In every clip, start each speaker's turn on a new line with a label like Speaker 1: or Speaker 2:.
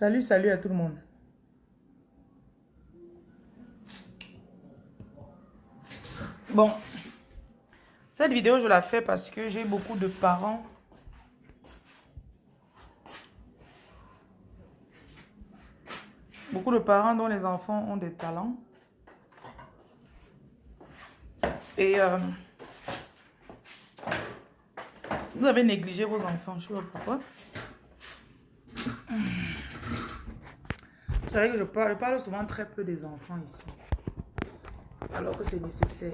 Speaker 1: Salut, salut à tout le monde. Bon, cette vidéo, je la fais parce que j'ai beaucoup de parents Beaucoup de parents dont les enfants ont des talents. Et euh, vous avez négligé vos enfants, je sais pas pourquoi. Vous savez que je parle, je parle souvent très peu des enfants ici. Alors que c'est nécessaire.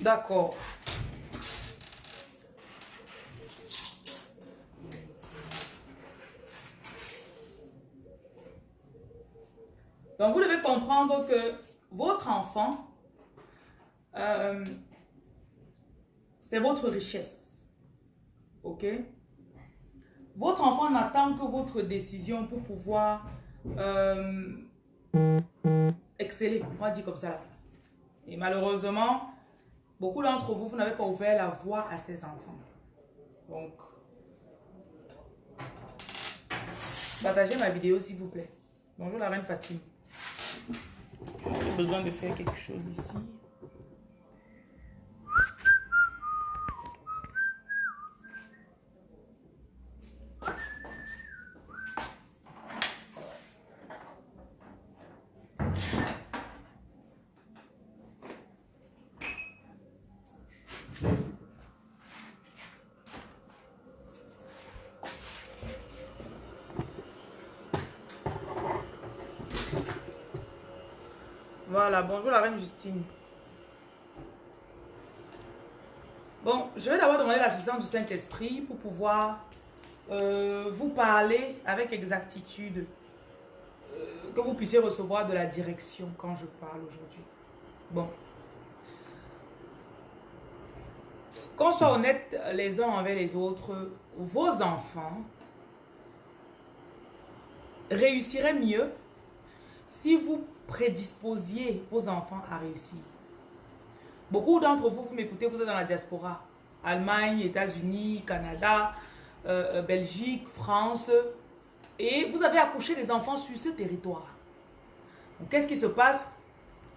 Speaker 1: D'accord. Donc, vous devez comprendre que votre enfant, euh, c'est votre richesse. OK? Votre enfant n'attend que votre décision pour pouvoir euh, exceller. On va dire comme ça. Et malheureusement, beaucoup d'entre vous, vous n'avez pas ouvert la voie à ces enfants. Donc, partagez ma vidéo s'il vous plaît. Bonjour la reine Fatime. J'ai besoin de faire quelque chose ici. Voilà, Justine. Bon, je vais d'abord demander l'assistance du Saint-Esprit pour pouvoir euh, vous parler avec exactitude, euh, que vous puissiez recevoir de la direction quand je parle aujourd'hui. Bon. Qu'on soit honnête les uns envers les autres, vos enfants réussiraient mieux si vous prédisposiez vos enfants à réussir. Beaucoup d'entre vous, vous m'écoutez, vous êtes dans la diaspora. Allemagne, États-Unis, Canada, euh, euh, Belgique, France. Et vous avez accouché des enfants sur ce territoire. Qu'est-ce qui se passe?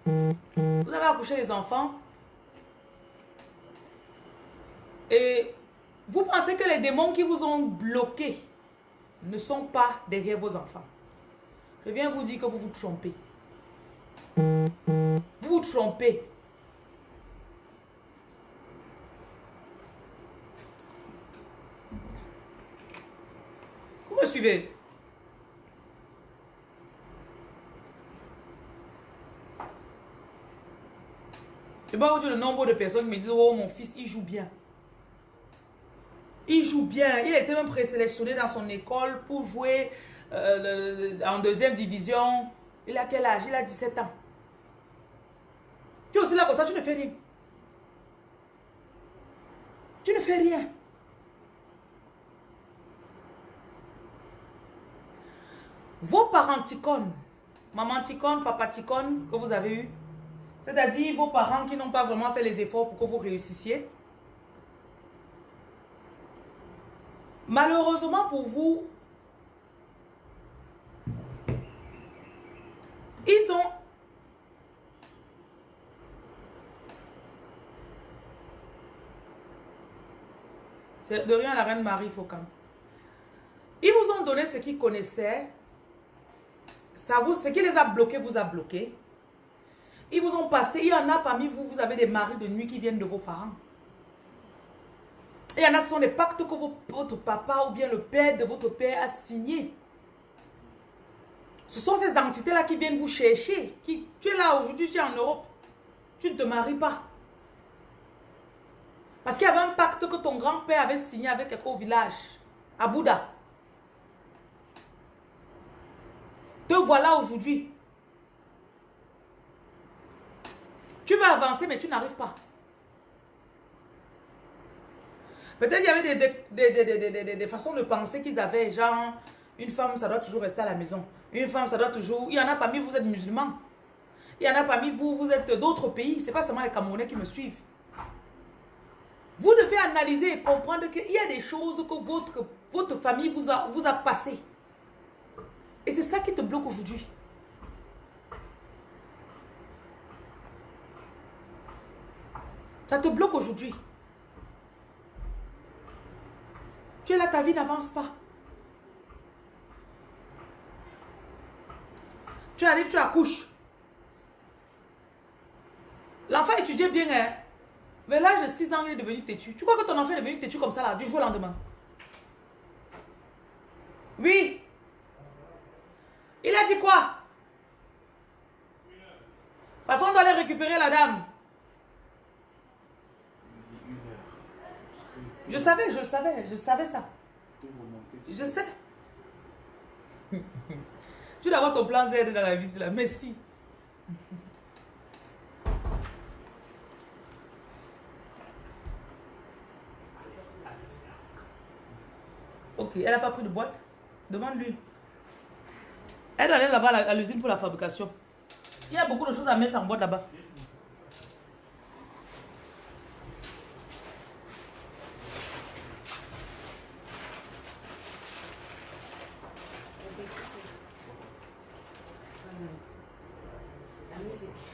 Speaker 1: Vous avez accouché des enfants. Et vous pensez que les démons qui vous ont bloqué ne sont pas derrière vos enfants. Je viens vous dire que vous vous trompez. Vous trompez. Vous me suivez? Je vais vous dire le nombre de personnes qui me disent Oh, mon fils, il joue bien. Il joue bien. Il était même présélectionné dans son école pour jouer euh, en deuxième division. Il a quel âge? Il a 17 ans. Es aussi là comme ça, tu ne fais rien. Tu ne fais rien. Vos parents ticones, maman ticone, papa ticone que vous avez eu, c'est-à-dire vos parents qui n'ont pas vraiment fait les efforts pour que vous réussissiez, malheureusement pour vous, ils ont De rien la reine Marie Faucam. Ils vous ont donné ce qu'ils connaissaient. Ça vous, ce qui les a bloqués vous a bloqué. Ils vous ont passé. Il y en a parmi vous, vous avez des maris de nuit qui viennent de vos parents. il y en a, ce sont des pactes que votre papa ou bien le père de votre père a signé. Ce sont ces entités-là qui viennent vous chercher. Qui, tu es là aujourd'hui, tu es en Europe. Tu ne te maries pas. Parce qu'il y avait un pacte que ton grand-père avait signé avec quelqu'un au village, à Bouddha. Te voilà aujourd'hui. Tu vas avancer, mais tu n'arrives pas. Peut-être qu'il y avait des, des, façons de penser qu'ils avaient. Genre, une femme, ça doit toujours rester à la maison. Une femme, ça doit toujours... Il y en a parmi vous, vous êtes musulmans. Il y en a parmi vous, vous êtes d'autres pays. Ce n'est pas seulement les Camerounais qui me suivent. Vous devez analyser et comprendre qu'il y a des choses que votre, votre famille vous a, vous a passées. Et c'est ça qui te bloque aujourd'hui. Ça te bloque aujourd'hui. Tu es là, ta vie n'avance pas. Tu arrives, tu accouches. L'enfant étudiait bien, hein? Mais l'âge de 6 ans, il est devenu têtu. Tu crois que ton enfant est devenu têtu comme ça, là, du jour au lendemain? Oui. Il a dit quoi? Parce qu'on doit aller récupérer la dame. Je savais, je savais, je savais ça. Je sais. tu dois avoir ton plan Z dans la vie, là. Merci. Elle n'a pas pris de boîte Demande-lui. Elle doit aller là-bas à l'usine pour la fabrication. Il y a beaucoup de choses à mettre en boîte là-bas.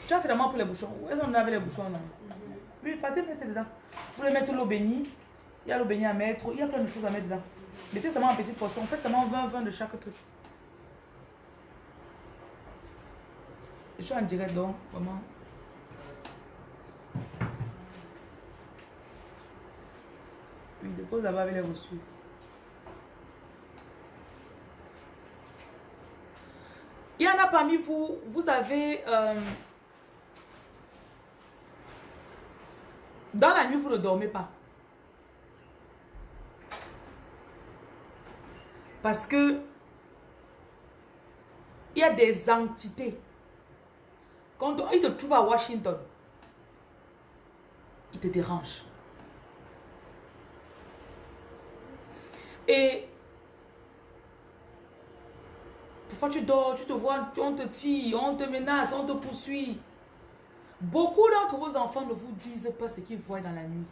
Speaker 1: Tu as finalement pris les bouchons. Où est-ce avait les bouchons là? Oui, partez, mettez dedans. Vous voulez mettre l'eau bénie. Il y a l'eau bénie à mettre. Il y a plein de choses à mettre dedans. Mettez seulement en petite portion. Faites seulement 20-20 de chaque truc. Je suis en direct donc, vraiment. Oui, dépose là-bas avec les reçus. Il y en a parmi vous, vous avez... Euh, dans la nuit, vous ne dormez pas. Parce que il y a des entités. Quand ils te trouvent à Washington, ils te dérangent. Et parfois tu dors, tu te vois, on te tire, on te menace, on te poursuit. Beaucoup d'entre vos enfants ne vous disent pas ce qu'ils voient dans la nuit.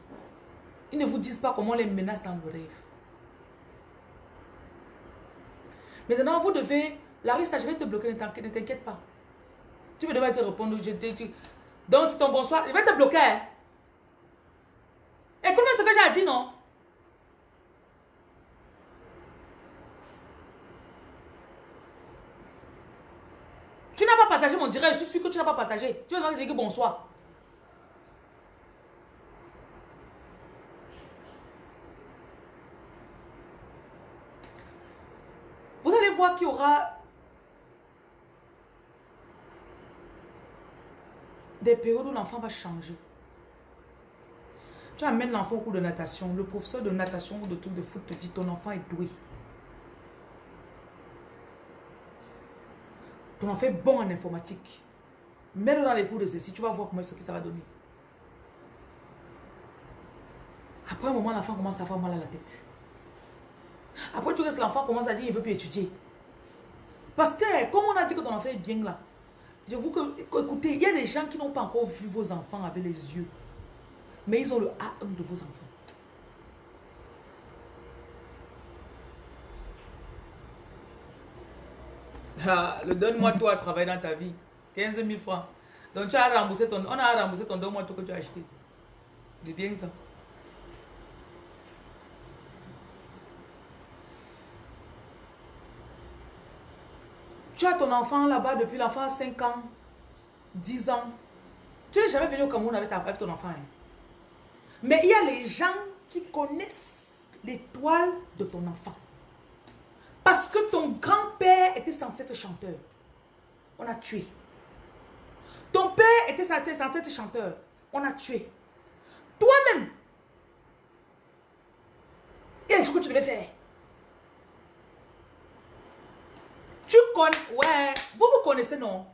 Speaker 1: Ils ne vous disent pas comment les menace dans vos rêves. Maintenant, vous devez... Larissa, je vais te bloquer, ne t'inquiète pas. Tu me devrais te répondre. Je, donc, c'est ton bonsoir. Je vais te bloquer. Hein. Écoute-moi ce que j'ai dit, non? Tu n'as pas partagé mon direct. Je suis sûr que tu n'as pas partagé. Tu vas dire bonsoir. Qu'il y aura des périodes où l'enfant va changer. Tu amènes l'enfant au cours de natation. Le professeur de natation ou de truc de foot te dit ton enfant est doué. Ton enfant est bon en informatique. Mets-le dans les cours de ceci. Tu vas voir comment ce que ça va donner. Après un moment, l'enfant commence à avoir mal à la tête. Après, tu restes l'enfant commence à dire qu'il ne veut plus étudier. Parce que, comme on a dit que ton enfant est bien là, je vous que, écoutez, il y a des gens qui n'ont pas encore vu vos enfants avec les yeux. Mais ils ont le A1 de vos enfants. Ah, le donne-moi toi à travailler dans ta vie. 15 000 francs. Donc tu as remboursé ton, on a remboursé ton donne-moi tout que tu as acheté. C'est bien ça. Tu as ton enfant là-bas depuis l'enfant a 5 ans, 10 ans. Tu n'es jamais venu au Cameroun avec, avec ton enfant. Hein. Mais il y a les gens qui connaissent l'étoile de ton enfant. Parce que ton grand-père était censé être chanteur. On a tué. Ton père était censé être chanteur. On a tué. Toi-même, il y que tu devais faire? Tu connais, ouais, vous vous connaissez, non?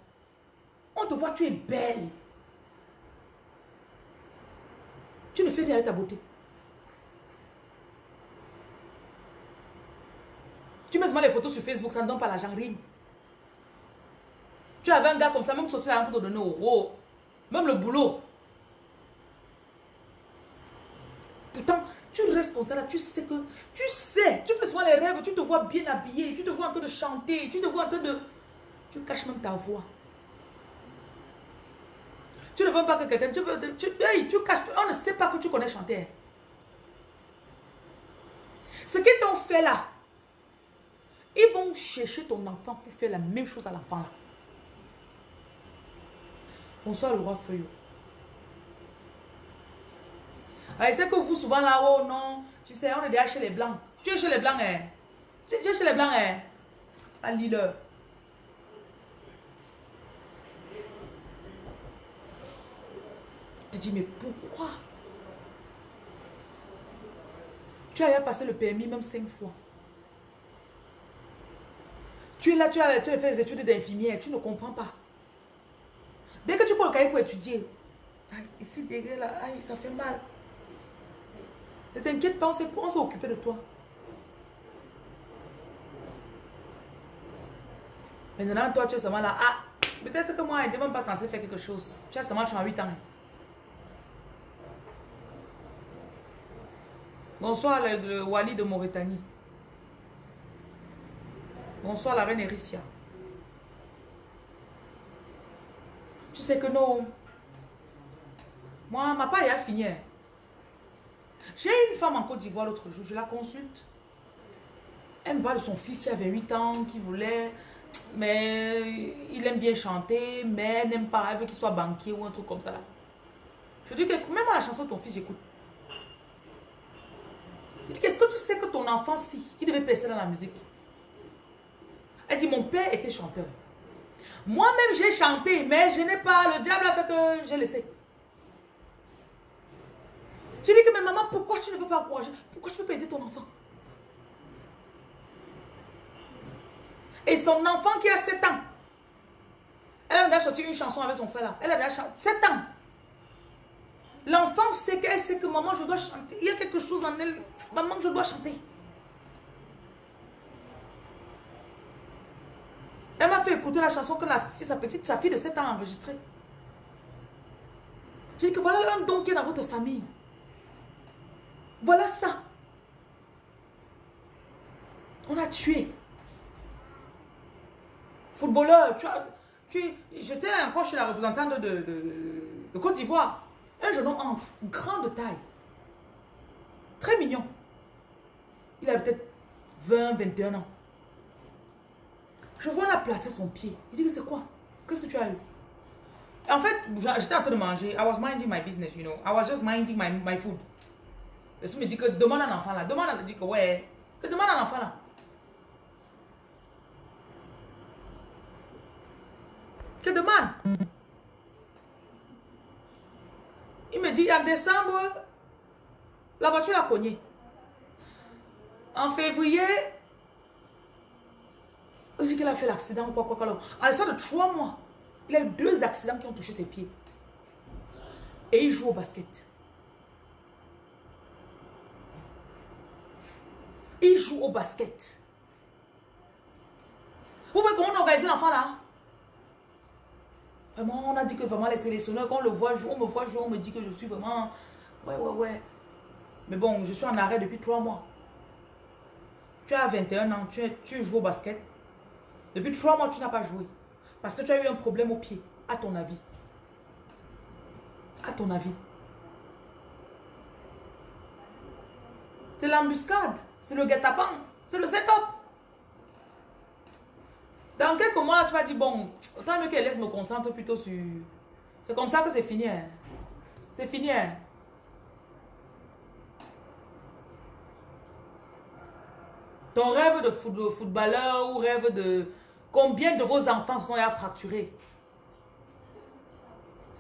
Speaker 1: On te voit, tu es belle. Tu ne fais rien avec ta beauté. Tu mets seulement les photos sur Facebook, ça ne donne pas l'argent, rien. Tu avais un gars comme ça, même sorti la pour te donner au Même le boulot. Tu restes comme ça là, tu sais que, tu sais, tu les rêves, tu te vois bien habillé, tu te vois en train de chanter, tu te vois en train de... Tu caches même ta voix. Tu ne veux pas que quelqu'un, tu, tu, tu, caches, on ne sait pas que tu connais chanter. Ce qu'ils t'ont fait là, ils vont chercher ton enfant pour faire la même chose à l'enfant là. Bonsoir le roi Feuillot. Ah, c'est que vous souvent là, oh non, tu sais, on est déjà chez les blancs. Tu es chez les blancs, hein? Tu es chez les blancs, hein? À Lille. Tu dis, mais pourquoi? Tu as passé le permis même cinq fois. Tu es là, tu as, tu as fait des études d'infirmière, tu ne comprends pas. Dès que tu prends le cahier pour étudier, ici, derrière là, ça fait mal. Ne t'inquiète pas, on s'est occupé de toi. Maintenant, toi, tu es seulement là. Ah, peut-être que moi, je n'étais même pas censé faire quelque chose. Tu as seulement 38 ans. Bonsoir, le, Wali de Mauritanie. Bonsoir, la reine Ericia. Tu sais que non. Moi, ma paille a fini. J'ai une femme en Côte d'Ivoire l'autre jour, je la consulte. Elle me parle de son fils qui avait 8 ans, qui voulait, mais il aime bien chanter, mais n'aime pas, elle veut qu'il soit banquier ou un truc comme ça. Je dis que même la chanson ton fils, j'écoute. Qu'est-ce que tu sais que ton enfant, si, il devait passer dans la musique Elle dit, mon père était chanteur. Moi-même, j'ai chanté, mais je n'ai pas, le diable a fait que j'ai laissé. Je dis que, mais maman, pourquoi tu ne veux pas encourager? Pourquoi tu veux pas aider ton enfant? Et son enfant qui a 7 ans, elle a déjà chanté une chanson avec son frère là. Elle a déjà chanté 7 ans. L'enfant sait qu'elle sait que maman, je dois chanter. Il y a quelque chose en elle. Maman, je dois chanter. Elle m'a fait écouter la chanson que la sa petite, sa fille de 7 ans a enregistrée. J'ai dit que voilà un don qui est dans votre famille. Voilà ça. On a tué. Footballeur, tu tu, j'étais encore chez la représentante de, de Côte d'Ivoire. Un jeune homme entre, grand de taille. Très mignon. Il avait peut-être 20, 21 ans. Je vois la plâtre son pied. Il dit que c'est quoi? Qu'est-ce que tu as eu? En fait, j'étais en train de manger. I was minding my business, you know. I was just minding my, my food. Le me dit que demande à un enfant là. Demande à dit que ouais. Que demande à l'enfant là. Que demande. Il me dit, en décembre, la voiture a cogné. En février, je a fait l'accident ou quoi, quoi, quoi. En l'espace de trois mois, il a eu deux accidents qui ont touché ses pieds. Et il joue au basket. Il joue au basket. Vous voyez comment on organise l'enfant là? Vraiment, on a dit que vraiment les sélectionneurs, quand on le voit jouer, on me voit jouer, on me dit que je suis vraiment... Ouais, ouais, ouais. Mais bon, je suis en arrêt depuis trois mois. Tu as 21 ans, tu, tu joues au basket. Depuis trois mois, tu n'as pas joué. Parce que tu as eu un problème au pied, à ton avis. À ton avis. C'est l'embuscade. C'est le guet-apens. C'est le setup. Dans quelques mois, tu vas dire, bon, autant mieux qu'elle laisse me concentrer plutôt sur... C'est comme ça que c'est fini. Hein. C'est fini. Hein. Ton rêve de footballeur ou rêve de... Combien de vos enfants sont à fracturer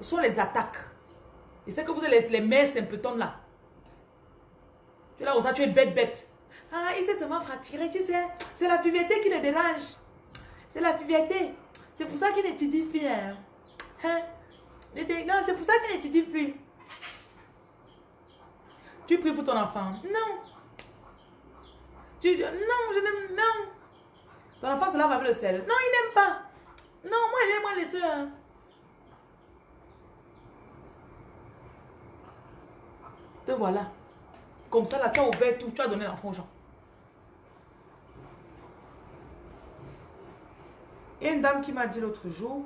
Speaker 1: Ce sont les attaques. Et c'est que vous êtes les, les mères symptômes là. Tu es là, ça, tu es bête, bête. Ah, il s'est seulement fracturé, tu sais. C'est la puberté qui le dérange. C'est la puberté. C'est pour ça qu'il n'étudie plus. Hein? hein? Non, c'est pour ça qu'il n'étudie plus. Tu pries pour ton enfant. Non. Tu dis, non, je n'aime, non. Ton enfant se lave avec le sel. Non, il n'aime pas. Non, moi, j'aime moi les soeurs. Te voilà. comme ça, là, tu as ouvert tout, tu as donné l'enfant aux gens. Il y a une dame qui m'a dit l'autre jour,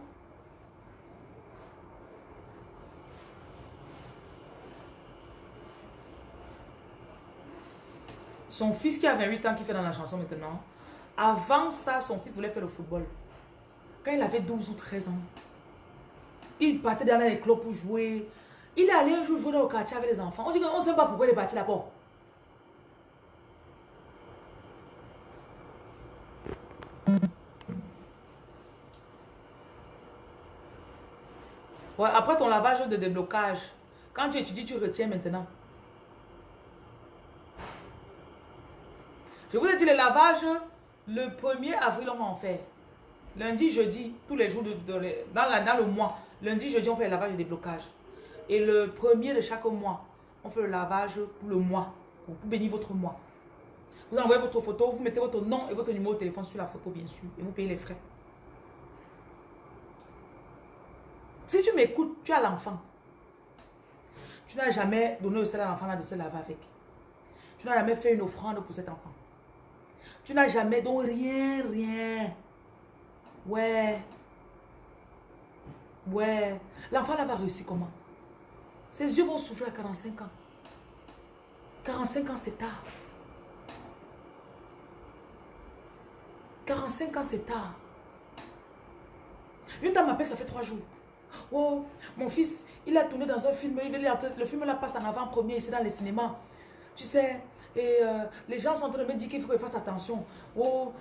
Speaker 1: son fils qui a 28 ans, qui fait dans la chanson maintenant, avant ça, son fils voulait faire le football. Quand il avait 12 ou 13 ans, il partait dans les clubs pour jouer. Il allé un jour jouer au quartier avec les enfants. On dit qu'on ne sait pas pourquoi il est parti là-bas. Après ton lavage de déblocage, quand tu étudies, tu retiens maintenant. Je vous ai dit, le lavage, le 1er avril, on va en faire. Lundi, jeudi, tous les jours dans, la, dans le mois. Lundi, jeudi, on fait le lavage de déblocage. Et le premier de chaque mois, on fait le lavage pour le mois. Pour bénir votre mois. Vous envoyez votre photo, vous mettez votre nom et votre numéro de téléphone sur la photo, bien sûr. Et vous payez les frais. Si tu m'écoutes, tu as l'enfant. Tu n'as jamais donné le sel à l'enfant de se laver avec. Tu n'as jamais fait une offrande pour cet enfant. Tu n'as jamais, donc rien, rien. Ouais. Ouais. L'enfant là va réussir comment? Ses yeux vont souffrir à 45 ans. 45 ans, c'est tard. 45 ans, c'est tard. Une dame m'appelle, ça fait trois jours. Oh, mon fils, il a tourné dans un film, le film là passe en avant-première, c'est dans les cinémas. Tu sais, et euh, les gens sont en train de me dire qu'il faut que je fasse attention. Oh,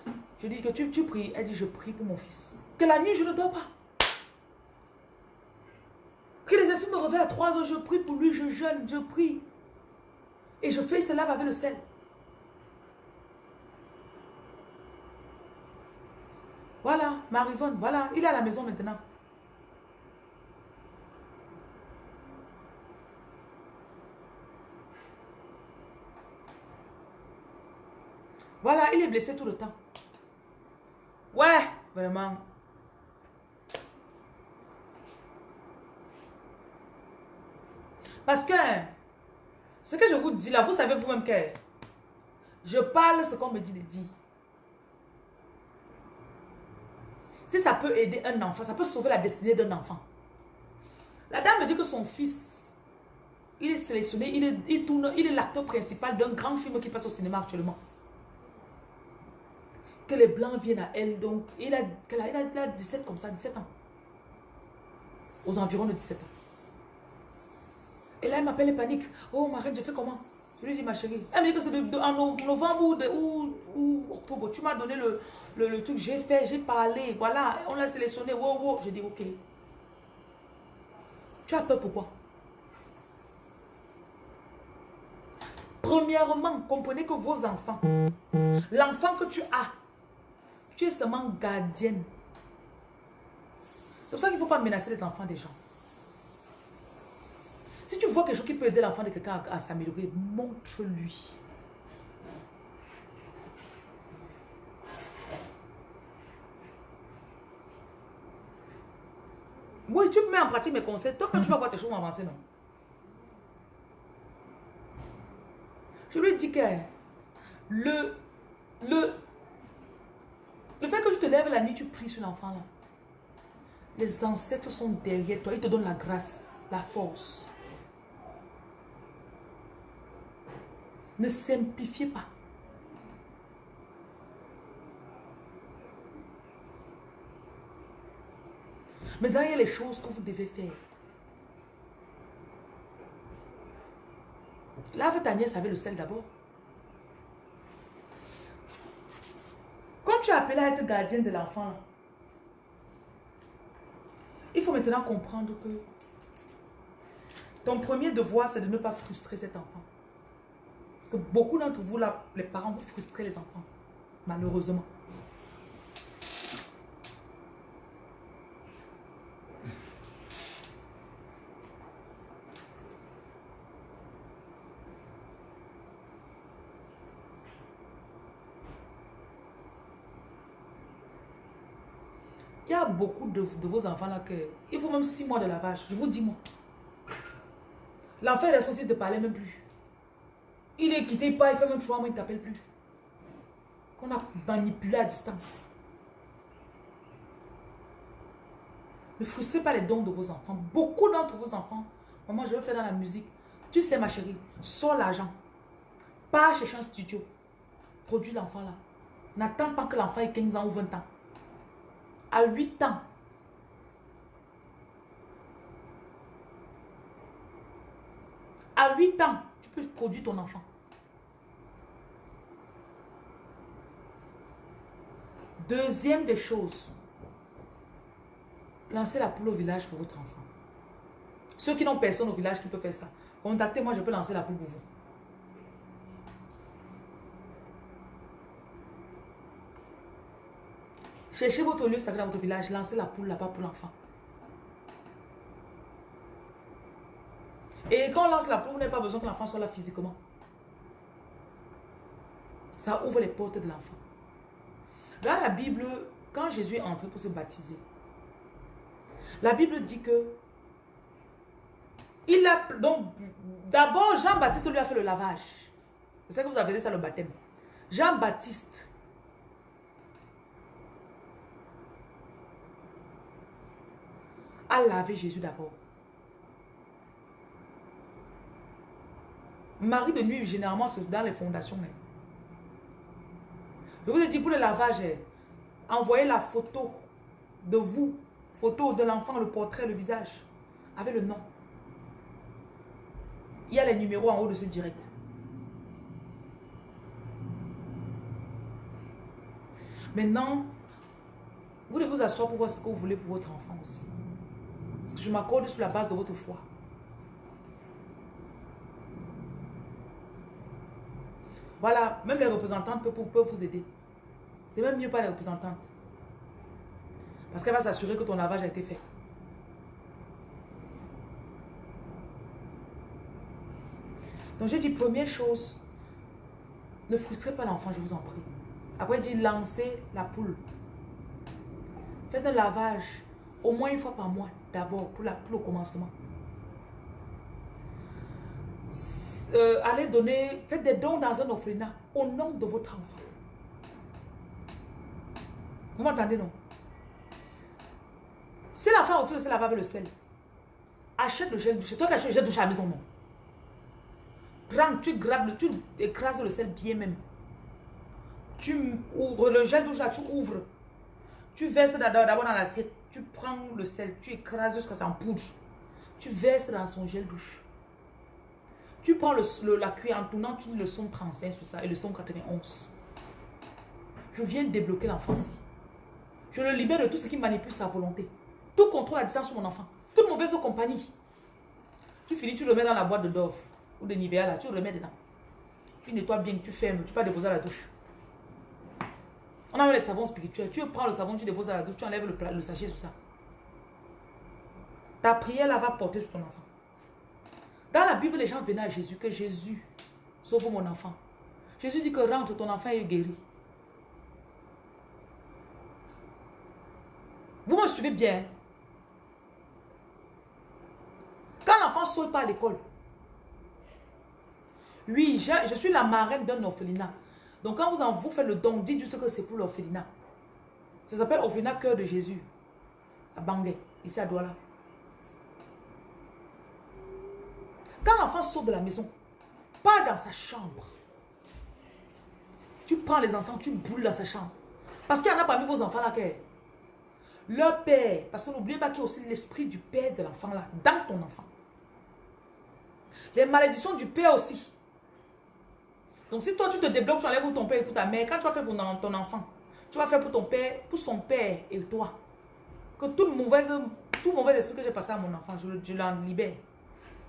Speaker 1: je dis que tu, tu pries. Elle dit, je prie pour mon fils. Que la nuit, je ne dors pas. Que les esprits me réveillent à 3 heures, je prie pour lui, je jeûne, je prie. Et je fais cela avec le sel. Voilà, Marivonne, voilà, il est à la maison maintenant. Voilà, il est blessé tout le temps. Ouais, vraiment. Parce que, ce que je vous dis là, vous savez vous-même que je parle ce qu'on me dit de dire. Si ça peut aider un enfant, ça peut sauver la destinée d'un enfant. La dame me dit que son fils, il est sélectionné, il il tourne, il est l'acteur principal d'un grand film qui passe au cinéma actuellement les blancs viennent à elle. Donc, il a, il a, a 17 comme ça, 17 ans. Aux environs de 17 ans. Et là, elle m'appelle et panique. Oh, ma je fais comment? Je lui dis, ma chérie. Elle me dit que c'est en novembre ou, ou, octobre. Tu m'as donné le, le, truc. J'ai fait, j'ai parlé. Voilà, on l'a sélectionné. Wow, wow. J'ai dit, ok. Tu as peur pourquoi? Premièrement, comprenez que vos enfants, l'enfant que tu as, seulement gardienne. C'est pour ça qu'il ne faut pas menacer les enfants des gens. Si tu vois quelque chose qui peut aider l'enfant de quelqu'un à, s'améliorer, montre-lui. Oui, tu mets en pratique mes conseils. Toi, quand tu vas voir tes choses avancer, non? Je lui dis que le, le, le fait que tu te lèves la nuit, tu pries sur l'enfant là. Les ancêtres sont derrière toi. Ils te donnent la grâce, la force. Ne simplifiez pas. Mais a les choses que vous devez faire. Lave ta nièce avec le sel d'abord. Tu es appelé à être gardien de l'enfant, il faut maintenant comprendre que ton premier devoir, c'est de ne pas frustrer cet enfant. Parce que beaucoup d'entre vous, les parents, vous frustrez les enfants. Malheureusement. De, vos enfants là que il faut même six mois de lavage. Je vous dis moi. L'enfant est associé de parler même plus. Il est quitté, part, il fait même trois mois, il ne t'appelle plus. On a manipulé à distance. Ne frustrez pas les dons de vos enfants. Beaucoup d'entre vos enfants, maman, je veux faire dans la musique. Tu sais, ma chérie, sors l'argent. Pas chercher un studio. Produis l'enfant là. N'attends pas que l'enfant ait 15 ans ou 20 ans. À 8 ans, à 8 ans, tu peux produire ton enfant. Deuxième des choses, lancez la poule au village pour votre enfant. Ceux qui n'ont personne au village qui peut faire ça, contactez-moi, je peux lancer la poule pour vous. Cherchez votre lieu sacré dans votre village, lancez la poule là-bas pour l'enfant. Et quand on lance la poule, vous n'avez pas besoin que l'enfant soit là physiquement. Ça ouvre les portes de l'enfant. Dans la Bible, quand Jésus est entré pour se baptiser, la Bible dit que il a donc d'abord Jean-Baptiste lui a fait le lavage. C'est que vous avez dit ça le baptême. Jean-Baptiste a lavé Jésus d'abord. Marie de nuit, généralement, c'est dans les fondations. Je vous ai dit pour le lavage, eh, envoyez la photo de vous, photo de l'enfant, le portrait, le visage, avec le nom. Il y a les numéros en haut de ce direct. Maintenant, vous devez vous asseoir pour voir ce que vous voulez pour votre enfant aussi. Parce que je m'accorde sur la base de votre foi. Voilà, même les représentantes peuvent, vous aider. C'est même mieux pas les représentantes. Parce qu'elle va s'assurer que ton lavage a été fait. Donc j'ai dit, première chose, ne frustrez pas l'enfant, je vous en prie. Après, dit, lancez la poule. Faites un lavage au moins une fois par mois, d'abord, pour, la, pour le commencement. Euh, allez donner, faites des dons dans un orphelinat au nom de votre enfant. Vous m'entendez, non? Si l'enfant refuse de se laver avec le sel, achète le gel douche. Toi qui achètes le gel douche à la maison, non? Prends, tu grabes, tu écrases le sel bien même. Tu ouvres le gel douche là, tu ouvres. Tu verses d'abord dans l'assiette. Tu prends le sel, tu écrases jusqu'à ça en poudre. Tu verses dans son gel douche. Tu prends le, la cuillère en tournant, tu dis le son 35 sur ça et le son 91. Je viens débloquer l'enfance. Je le libère de tout ce qui manipule sa volonté. Tout contrôle à distance sur mon enfant. Toute mauvaise compagnie. Tu finis, tu le mets dans la boîte de Dove ou de Nivea là, tu le remets dedans. Tu nettoies bien, tu fermes, tu pas déposer à la douche. On a les savons spirituels. Tu prends le savon, tu déposes à la douche, tu enlèves le, le sachet sur ça. Ta prière là va porter sur ton enfant. Dans la Bible, les gens venaient à Jésus, que Jésus sauve mon enfant. Jésus dit que rentre, ton enfant est guéri. Vous me suivez bien. Quand l'enfant ne saute pas à l'école, oui, je, suis la marraine d'un orphelinat. Donc quand vous, en, vous faites le don, dites juste que c'est pour l'orphelinat. Ça s'appelle orphelinat cœur de Jésus. À Bangé, ici à Douala. Quand l'enfant sort de la maison, pas dans sa chambre. Tu prends les enfants, tu boules dans sa chambre. Parce qu'il y en a parmi vos enfants là qui leur père, parce que n'oubliez pas qu'il y a aussi l'esprit du père de l'enfant là, dans ton enfant. Les malédictions du père aussi. Donc si toi tu te débloques, tu enlèves pour ton père et pour ta mère, quand tu vas faire pour ton enfant, tu vas faire pour ton père, pour son père et toi. Que tout mauvais, tout mauvais esprit que j'ai passé à mon enfant, je, je l'en libère.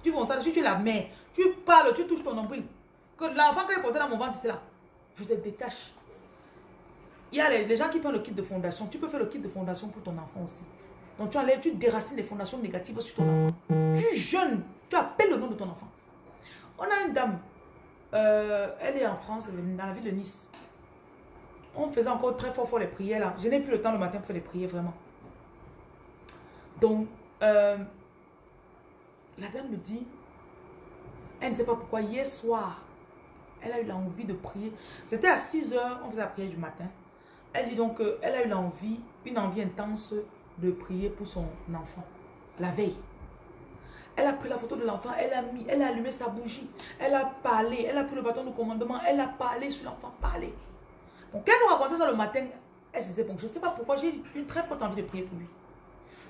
Speaker 1: Tu ça, si tu es la mère, tu parles, tu touches ton nombril. Que l'enfant qui est porté dans mon ventre, c'est là. Je te détache. Il y a les, gens qui prennent le kit de fondation. Tu peux faire le kit de fondation pour ton enfant aussi. Donc tu enlèves, tu déracines les fondations négatives sur ton enfant. Tu jeûnes, tu appelles le nom de ton enfant. On a une dame, euh, elle est en France, dans la ville de Nice. On faisait encore très fort fort les prières là. Je n'ai plus le temps le matin pour faire les prières vraiment. Donc, euh, la dame me dit, elle ne sait pas pourquoi, hier soir, Elle a eu l'envie de prier. C'était à 6 heures, on faisait la prière du matin. Elle dit donc qu'elle a eu l'envie, une envie intense de prier pour son enfant. La veille. Elle a pris la photo de l'enfant, elle a mis, elle a allumé sa bougie, elle a parlé, elle a pris le bâton de commandement, elle a parlé sur l'enfant, parlé. Donc, quand elle nous racontait ça le matin, elle se disait, bon, je ne sais pas pourquoi, j'ai une très forte envie de prier pour lui.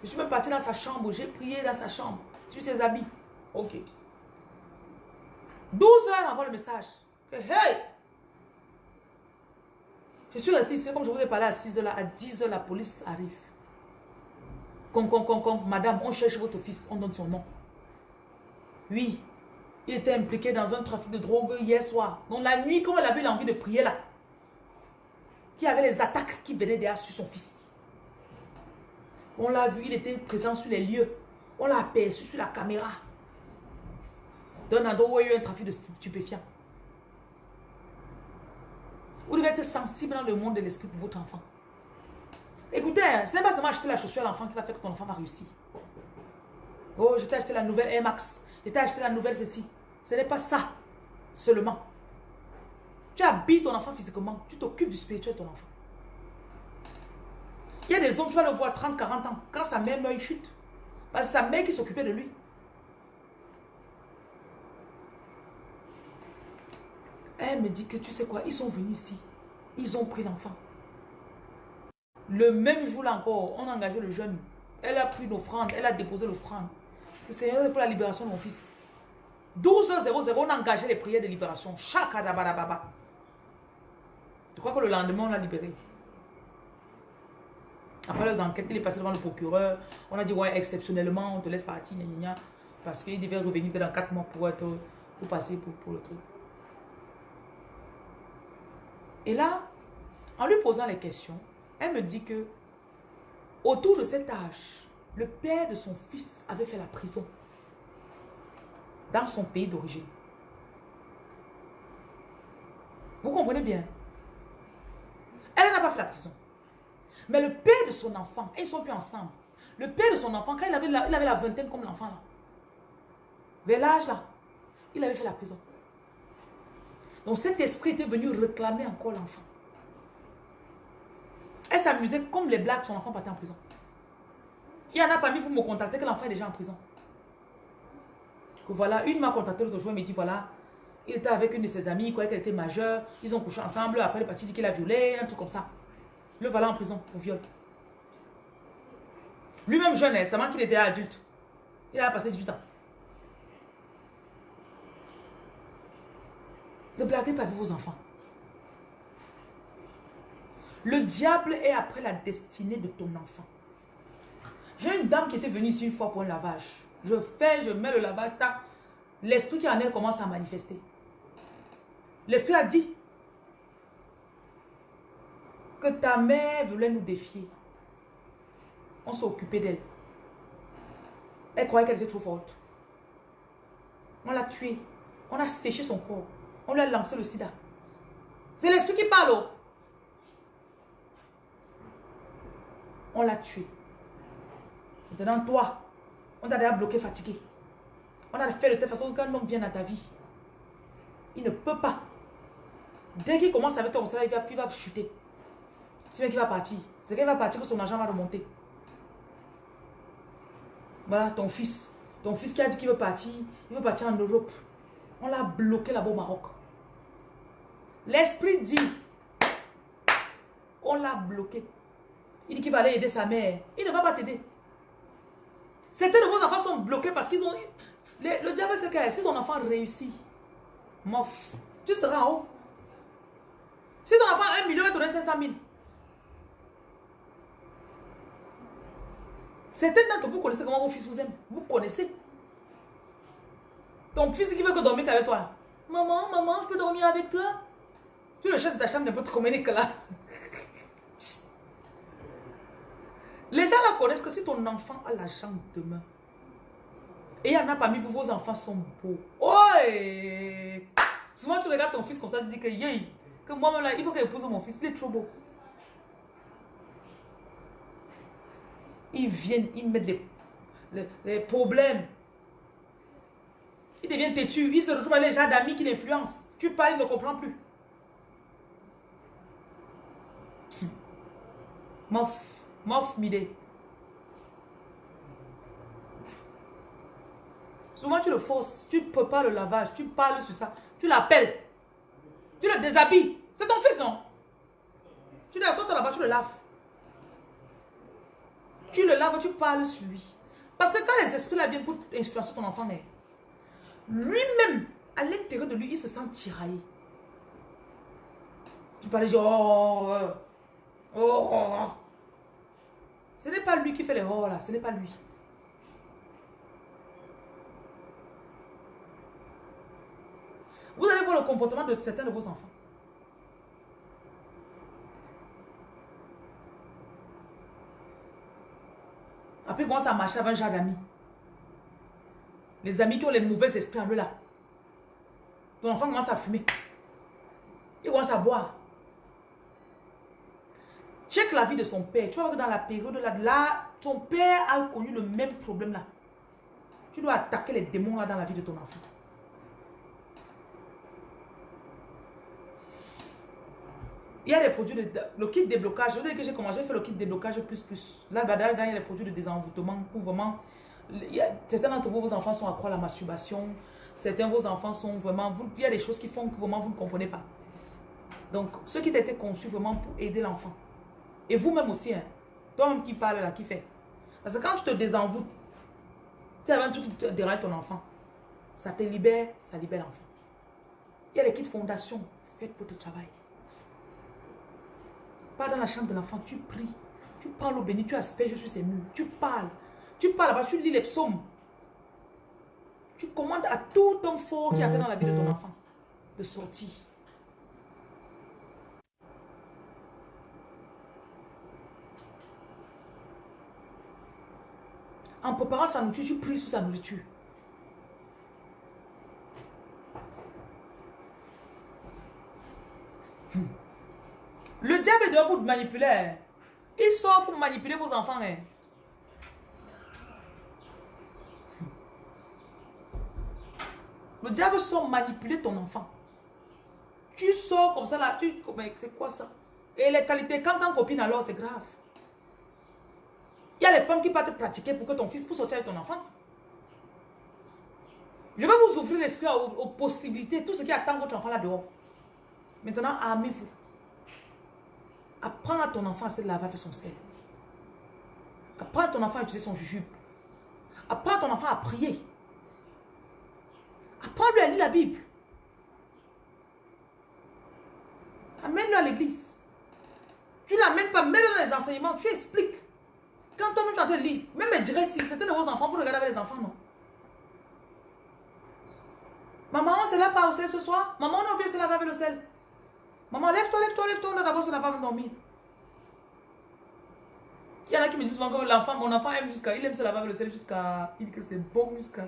Speaker 1: Je suis même partie dans sa chambre, j'ai prié dans sa chambre, sur ses habits. Ok. 12 heures avant le message. Hey! Je suis restée ici, comme je vous ai parlé à 6 heures, à 10 heures, la police arrive. Con, con, con, con, madame, on cherche votre fils, on donne son nom. Oui, il était impliqué dans un trafic de drogue hier soir. Donc la nuit, comme elle avait l'envie de prier là, qui avait les attaques qui venaient derrière sur son fils. On l'a vu, il était présent sur les lieux. On l'a aperçu sur la caméra. D'un endroit où il y a eu un trafic de stupéfiants. Vous devez être sensible dans le monde de l'esprit pour votre enfant. Écoutez, ce n'est pas seulement acheter la chaussure à l'enfant qui va faire que ton enfant va réussir. Oh, je t'ai acheté la nouvelle Air Max. Je t'ai acheté la nouvelle ceci. Ce n'est pas ça seulement. Tu habilles ton enfant physiquement. Tu t'occupes du spirituel de ton enfant. Il y a des hommes, tu vas le voir 30, 40 ans. Quand sa mère meurt, chute. Parce sa mère qui s'occupait de lui. Elle me dit que tu sais quoi, ils sont venus ici. Ils ont pris l'enfant. Le même jour-là encore, on a engagé le jeune. Elle a pris l'offrande, elle a déposé l'offrande. C'est pour la libération de mon fils. 12h00, on a engagé les prières de libération. Chakadabadababa. Je crois que le lendemain, on l'a libéré? Après les enquêtes, il est passé devant le procureur. On a dit, ouais, exceptionnellement, on te laisse partir, parce qu'il devait revenir dans 4 mois pour, être, pour passer pour, pour le truc. Et là, en lui posant les questions, elle me dit que autour de cet âge, le père de son fils avait fait la prison dans son pays d'origine. Vous comprenez bien? Elle n'a pas fait la prison. Mais le père de son enfant, ils sont plus ensemble. Le père de son enfant, quand il avait la, il vingtaine comme l'enfant là, vers l'âge là, il avait fait la prison. Donc cet esprit était venu réclamer encore l'enfant. Elle s'amusait comme les blagues, son enfant partait en prison. Il y en a parmi vous me contactez que l'enfant est déjà en prison. Voilà, une m'a contacté l'autre jour, elle me dit voilà, il était avec une de ses amies, il croyait qu'elle était majeure, ils ont couché ensemble, après le parti dit qu'il a violé, un truc comme ça. Le voilà en prison pour viol. Lui-même jeune, c'est qu'il était adulte. Il a passé 18 ans. Ne blaguez pas avec vos enfants. Le diable est après la destinée de ton enfant. J'ai une dame qui était venue ici une fois pour un lavage. Je fais, je mets le lavage, l'esprit qui en elle commence à manifester. L'esprit a dit ta mère voulait nous défier. On s'est occupé d'elle. Elle croyait qu'elle était trop forte. On l'a tuée. On a séché son corps. On lui a lancé le sida. C'est l'esprit qui parle. Oh. On l'a tué. Maintenant, toi, on t'a déjà bloqué, fatigué. On a fait de telle façon qu'un homme vienne à ta vie. Il ne peut pas. Dès qu'il commence avec toi, il va, il va chuter. C'est bien qu'il va partir. C'est qu'il va partir que son argent va remonter. Voilà ton fils. Ton fils qui a dit qu'il veut partir, il veut partir en Europe. On l'a bloqué là-bas au Maroc. L'esprit dit, on l'a bloqué. Il dit qu'il va aller aider sa mère. Il ne va pas t'aider. Certains de vos enfants sont bloqués parce qu'ils ont... Le, diable, c'est que si ton enfant réussit, mof, tu seras en haut. Si ton enfant a un million, il te donner 500 000. Certains d'entre vous connaissez comment vos fils vous aiment. Vous connaissez. Ton fils qui veut que dormir avec toi. Maman, maman, je peux dormir avec toi. Tu le cherches de ta chambre n'importe combien que là. Les gens la connaissent que si ton enfant a la chambre demain, et il y en a parmi vous, vos enfants sont beaux. Oh! Souvent, tu regardes ton fils comme ça, tu dis que, yay, que moi-même là, il faut que j'épouse mon fils, il est trop beau. Ils viennent, ils mettent les, les problèmes. Il devient têtu. Il se retrouve avec les gens d'amis qui l'influencent. Tu parles, il ne comprend plus. Mof. Mof midé. Souvent, tu le forces. Tu pas le lavage. Tu parles sur ça. Tu l'appelles. Tu le déshabilles. C'est ton fils, non? Tu sortes là-bas, tu le laves. Tu le laves, tu parles sur lui. Parce que quand les esprits là viennent pour influencer ton enfant, lui-même, à l'intérieur de lui, il se sent tiraillé. Tu parles, genre, oh, oh, oh, oh. Ce n'est pas lui qui fait les oh là, ce n'est pas lui. Vous allez voir le comportement de certains de vos enfants. Après, commence à marcher avec un genre d'amis. Les amis qui ont les mauvais esprits en eux là. Ton enfant commence à fumer. Il commence à boire. Check la vie de son père. Tu vois que dans la période là, là, ton père a connu le même problème là. Tu dois attaquer les démons là dans la vie de ton enfant. Il y a des produits de... Le kit déblocage, je veux dire que j'ai commencé à faire le kit déblocage plus plus. Là, bah, il y a des produits de désenvoûtement pour vraiment... certains d'entre vous, vos enfants sont accro à la masturbation. Certains de vos enfants sont vraiment... Vous, il y a des choses qui font que vraiment vous ne comprenez pas. Donc, ce qui été conçu vraiment pour aider l'enfant. Et vous-même aussi, hein, toi-même qui parle là, qui fait. Parce que quand tu te désenvoûtes, c'est avant tout qui te déraille ton enfant. Ça te libère, ça libère l'enfant. Il y a les kits fondation. Faites votre travail. Pas dans la chambre de l'enfant, tu pries. Tu parles au béni, tu asperges sur ses murs. Tu parles. Tu parles tu lis les psaumes. Tu commandes à tout homme fort qui attend dans la vie de ton enfant de sortir. En préparant sa nourriture, tu pries sur sa nourriture. Hmm. Le diable doit vous manipuler. Il sort pour manipuler vos enfants. Hein. Le diable sort manipuler ton enfant. Tu sors comme ça là, tu... C'est quoi ça? Et les qualités, quand quand copine alors, c'est grave. Il y a les femmes qui partent pratiquer pour que ton fils puisse sortir avec ton enfant. Je vais vous ouvrir l'esprit aux, aux, possibilités, tout ce qui attend votre enfant là dehors. Maintenant, armez-vous. Apprends à ton enfant à se laver avec son sel. Apprends à ton enfant à utiliser son jujube. Apprends à ton enfant à prier. Apprends-lui à lire la Bible. Amène-le à l'église. Tu ne l'amènes pas, mets-le dans les enseignements, tu expliques. Quand toi-même tu en train de lire, même les directs, si certains de vos enfants, vous regardez avec les enfants, non? Maman, on se lave pas au sel ce soir? Maman, on a oublié de se laver avec le sel. Maman, lève-toi, lève-toi, lève-toi. On a d'abord sur la femme dormir. Il y en a qui me disent souvent que l'enfant, mon enfant aime jusqu'à, il aime se laver avec le sel jusqu'à, il dit que c'est bon jusqu'à.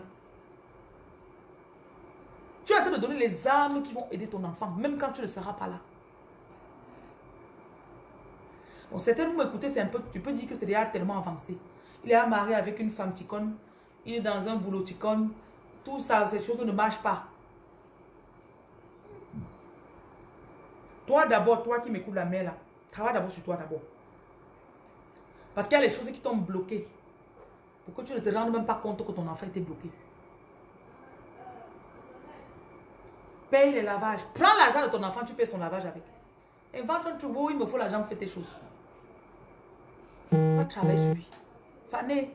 Speaker 1: Tu es en train de donner les armes qui vont aider ton enfant, même quand tu ne seras pas là. Bon, certains, vous m'écoutez, c'est un peu, tu peux dire que c'est déjà tellement avancé. Il est marié avec une femme ticone, il est dans un boulot ticone, tout ça, ces choses ne marchent pas. Toi d'abord, toi qui m'écoutes la mère là, travaille d'abord sur toi d'abord. Parce qu'il y a les choses qui t'ont bloqué. Pour que tu ne te rendes même pas compte que ton enfant était bloqué. Paye les lavages. Prends l'argent de ton enfant, tu payes son lavage avec. Invente un troupeau, il me faut l'argent pour faire tes choses. Va travailler sur lui. Fanny.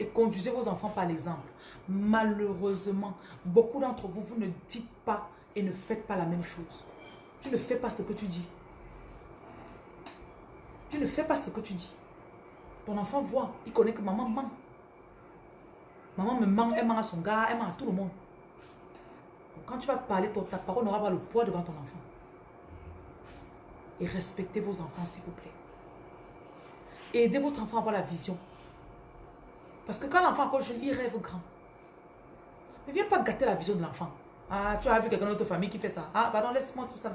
Speaker 1: Et conduisez vos enfants par l'exemple. Malheureusement, beaucoup d'entre vous, vous ne dites pas et ne faites pas la même chose. Tu ne fais pas ce que tu dis. Tu ne fais pas ce que tu dis. Ton enfant voit, il connaît que maman ment. Maman me ment, elle ment à son gars, elle ment à tout le monde. quand tu vas parler, ta parole n'aura pas le poids devant ton enfant. Et respectez vos enfants, s'il vous plaît. aidez votre enfant à avoir la vision. Parce que quand l'enfant encore jeune, il rêve grand. Ne viens pas gâter la vision de l'enfant. Ah, tu as vu quelqu'un d'autre famille qui fait ça. Ah, pardon, laisse-moi tout ça.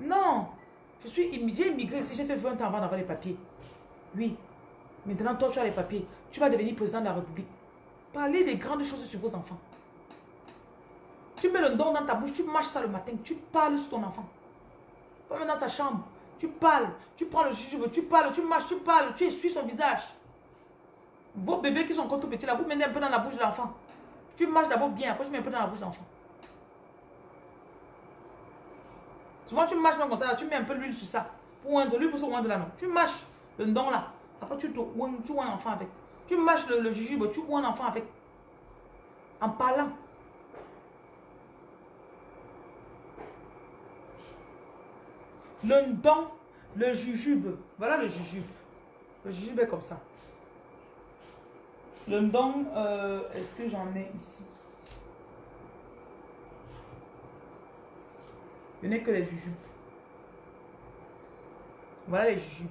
Speaker 1: Non. Je suis immigré, immigré ici. J'ai fait 20 ans avant d'avoir les papiers. Oui. Maintenant, toi, tu as les papiers. Tu vas devenir président de la République. Parlez des grandes choses sur vos enfants. Tu mets le don dans ta bouche, tu marches ça le matin, tu parles sur ton enfant. Pas dans sa chambre, tu parles, tu prends le jujube, tu parles, tu marches, tu parles, tu essuies son visage. Vos bébés qui sont encore tout petits là, vous mettez un peu dans la bouche de l'enfant. Tu marches d'abord bien, après tu mets un peu dans la bouche de l'enfant. Souvent tu marches comme ça, tu mets un peu l'huile sur ça. Pour l'huile pour oindre là non. Tu marches le don là, après tu tu un l'enfant avec. Tu mâches le, le jujube, tu un l'enfant avec. En parlant. Le don, le jujube. Voilà le jujube. Le jujube est comme ça. Le don, euh, est-ce que j'en ai ici? Je n'ai que les jujubes. Voilà les jujubes.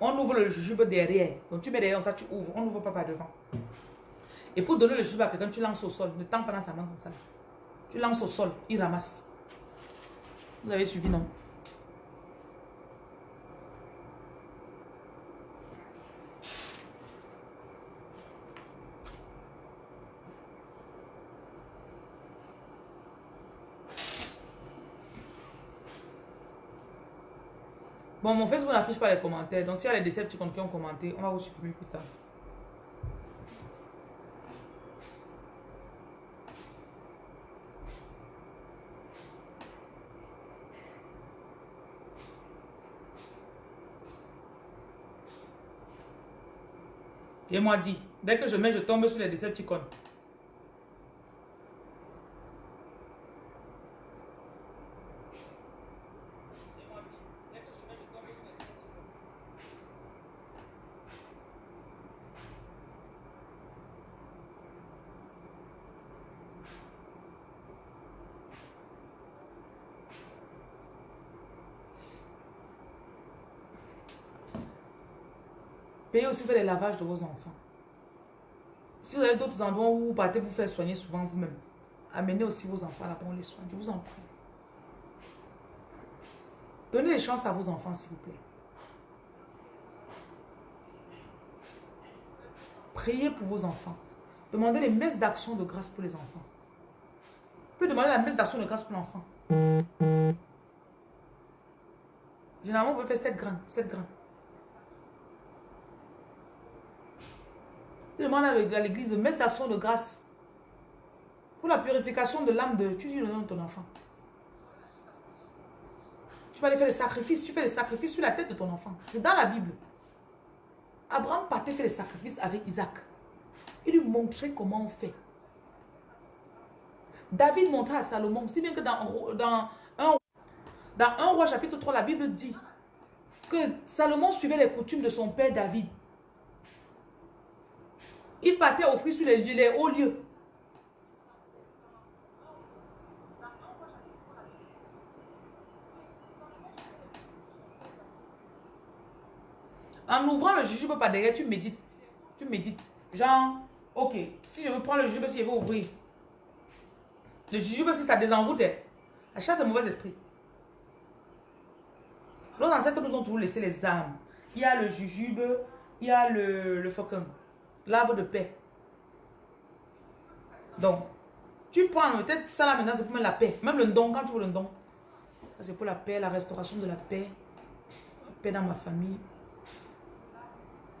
Speaker 1: On ouvre le jujube derrière. Donc tu mets derrière ça, tu ouvres. On n'ouvre pas par devant. Et pour donner le jujube à quelqu'un, tu lances au sol. Ne tends pas dans sa main comme ça. Tu lances au sol, il ramasse. Vous avez suivi, non? Bon, mon Facebook n'affiche pas les commentaires. Donc, s'il y a les Decepticons qui ont commenté, on va vous supprimer plus tard. Et moi dit, dès que je mets, je tombe sur les Decepticons. Aussi faire les lavages de vos enfants. Si vous avez d'autres endroits où vous partez vous faire soigner souvent vous-même, amenez aussi vos enfants là-bas, on les soigne. Je vous en prie. Donnez les chances à vos enfants, s'il vous plaît. Priez pour vos enfants. Demandez les messes d'action de grâce pour les enfants. Vous pouvez demander la messe d'action de grâce pour l'enfant. Généralement, vous pouvez faire 7 grains. 7 grains. Tu demandes à l'église de mettre d'action de grâce pour la purification de l'âme de... Tu dis le nom de ton enfant. Tu vas aller faire des sacrifices. Tu fais des sacrifices sur la tête de ton enfant. C'est dans la Bible. Abraham partait faire des sacrifices avec Isaac. Il lui montrait comment on fait. David montrait à Salomon, si bien que dans, dans, un, dans 1 roi chapitre 3, la Bible dit que Salomon suivait les coutumes de son père David. Il partait offrir sur les, les hauts lieux. En ouvrant le jujube par derrière, tu médites. Tu médites. Genre, ok, si je veux prendre le jujube, si je veux ouvrir. Le jujube, si ça désenroute, à chaque mauvais esprit. Nos ancêtres nous ont toujours laissé les âmes. Il y a le jujube, il y a le, le faucon. L'arbre de paix. Donc, tu prends, peut-être ça là maintenant, c'est pour la paix. Même le don, quand tu veux le don. C'est pour la paix, la restauration de la paix. La paix dans ma famille.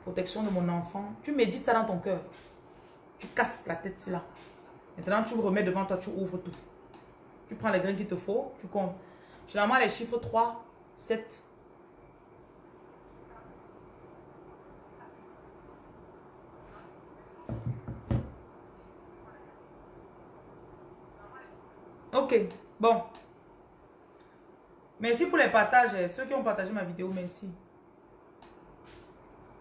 Speaker 1: Protection de mon enfant. Tu médites ça dans ton cœur. Tu casses la tête là. Maintenant, tu remets devant toi, tu ouvres tout. Tu prends les grains qu'il te faut, tu comptes. Généralement, les chiffres 3, 7, Bon. Merci pour les partages. Ceux qui ont partagé ma vidéo, merci.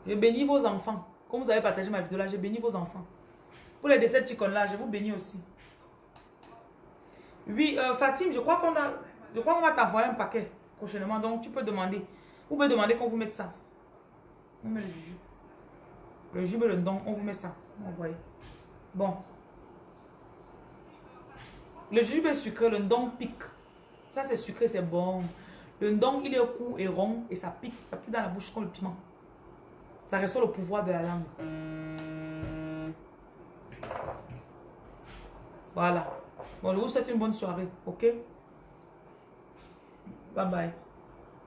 Speaker 1: Je bénis vos enfants. Comme vous avez partagé ma vidéo là, je bénis vos enfants. Pour les Decepticons là, je vous bénis aussi. Oui, euh, je crois qu'on a, je crois qu'on va t'envoyer un paquet prochainement. Donc, tu peux demander. Vous pouvez demander qu'on vous mette ça. On met le jus. Le jus, le don, on vous met ça. Envoyez. Bon. Le jus est sucré, le don pique. Ça, c'est sucré, c'est bon. Le don, il est court et rond et ça pique. Ça pique dans la bouche comme le piment. Ça ressort le pouvoir de la langue. Voilà. Bon, je vous souhaite une bonne soirée. OK? Bye bye.